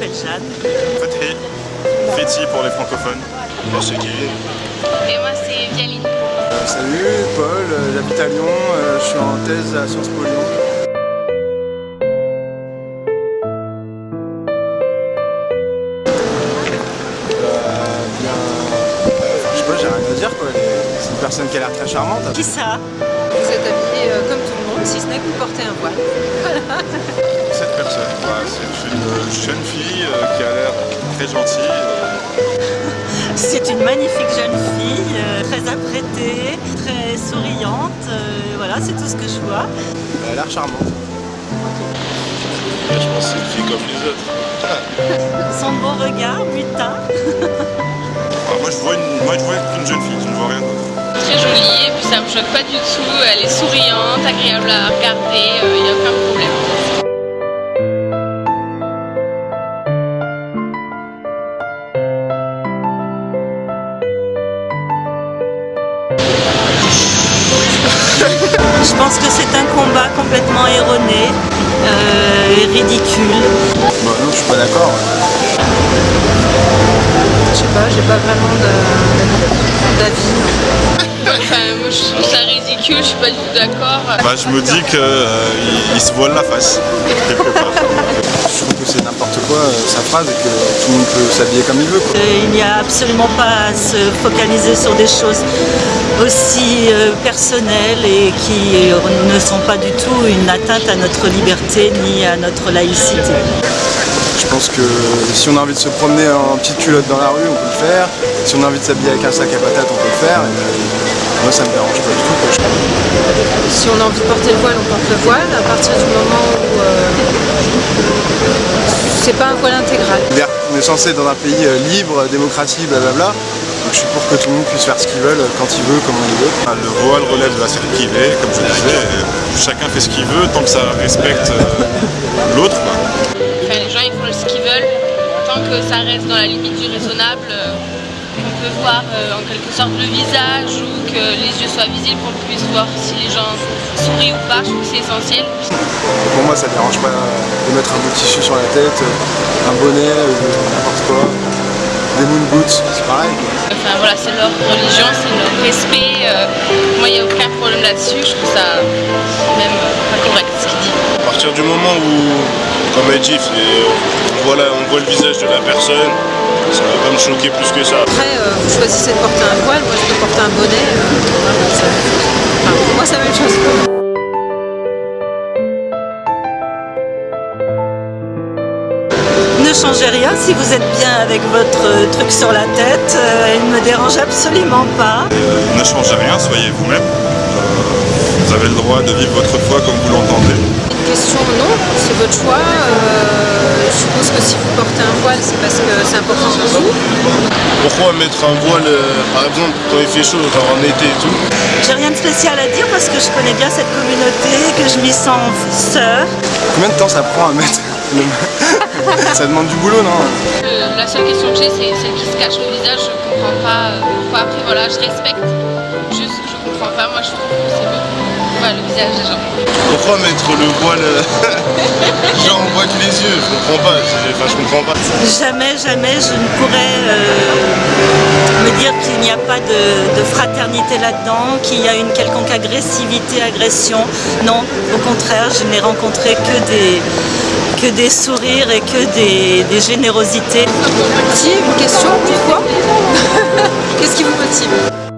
Jeanne. Fatih, Fetty pour les francophones. Moi c'est Kevin. Et moi c'est Vialine. Euh, salut, Paul, euh, j'habite à Lyon, euh, je suis en thèse à Sciences Po Lyon. Bien, je sais pas, j'ai rien à dire quoi, c'est une personne qui a l'air très charmante. Qui ça? Vous êtes habillé euh, comme tout le monde, si ce n'est que vous portez un voile. Cette personne, voilà, c'est une jeune fille euh, qui a l'air très gentille. euh, C'est une magnifique jeune fille, euh, très apprêtée, très souriante. euh, voilà, c'est tout ce que je vois. Elle a l'air charmante. je pense que c'est une fille comme les autres. Son beau regard, mutin. enfin, moi je vois une, moi je vois qu'une jeune fille, je ne vois rien d'autre. Très jolie et puis ça me choque pas du tout. Elle est souriante, agréable à regarder, Je pense que c'est un combat complètement erroné euh, et ridicule. Bah non, je suis pas d'accord. Je sais pas, j'ai pas vraiment d'avis. Enfin, moi je trouve ça ridicule, je suis pas du tout d'accord. Bah, je me dis qu'il se voile la face, quelque part. Je trouve que c'est n'importe quoi euh, sa phrase et que tout le monde peut s'habiller comme il veut. Quoi. Euh, il n'y a absolument pas à se focaliser sur des choses aussi euh, personnelles et qui euh, ne sont pas du tout une atteinte à notre liberté ni à notre laïcité. Je pense que si on a envie de se promener en petite culotte dans la rue, on peut le faire. Si on a envie de s'habiller avec un sac à patates, on peut le faire. Et moi, ça me dérange pas du tout. Quoi. Si on a envie de porter le voile, on porte le voile. À partir du moment où euh, c'est pas un voile intégral. On est censé être dans un pays euh, libre, démocratie, blablabla. Donc je suis pour que tout le monde puisse faire ce qu'il veut, quand il veut, comment il veut. Le voile relève de la privée, comme je disais. Chacun fait ce qu'il veut tant que ça respecte euh, l'autre. Enfin, les gens ils font ce qu'ils veulent, tant que ça reste dans la limite du raisonnable, euh, qu'on peut voir euh, en quelque sorte le visage ou que les yeux soient visibles, qu'on puisse voir si les gens sourient ou pas, je trouve que c'est essentiel. Pour moi, ça dérange pas de mettre un bout de tissu sur la tête, euh, un bonnet, n'importe quoi. Des moon boots, c'est pareil. Enfin voilà, c'est leur religion, c'est leur respect. euh, moi, il n'y a aucun problème là-dessus. Je trouve ça même pas correct ce qu'il dit. À partir du moment où, comme elle dit, c'est- on voit, la- on voit le visage de la personne, ça va pas me choquer plus que ça. Après, euh, vous choisissez de porter un voile, moi je peux porter un bonnet. euh, voilà, ça- enfin, pour moi, c'est la même chose. Ne changez rien si vous êtes bien avec votre euh, truc sur la tête, euh, il ne me dérange absolument pas. Euh, ne changez rien, soyez vous-même. Droit de vivre votre foi comme vous l'entendez. Une question, non, c'est votre choix. Euh, je suppose que si vous portez un voile, c'est parce que c'est important pour vous. Pourquoi mettre un voile, euh, par exemple, quand il fait chaud, genre en été et tout J'ai rien de spécial à dire parce que je connais bien cette communauté, que je m'y sens sœur. Combien de temps ça prend à mettre le- Ça demande du boulot, non Euh, la seule question que j'ai, c'est celle qui se cache le visage. Je comprends pas pourquoi. Après, voilà, je respecte. Juste, je comprends pas. Moi, je trouve que c'est beau. Le visage des gens. Pourquoi mettre le voile euh, genre on voit que les yeux Je comprends pas, enfin je comprends pas. Jamais, jamais je ne pourrais euh, me dire qu'il n'y a pas de, de fraternité là-dedans, qu'il y a une quelconque agressivité, agression. Non, au contraire, je n'ai rencontré que des, que des sourires et que des, des générosités. Si, une question, pourquoi? Qu'est-ce qui vous motive?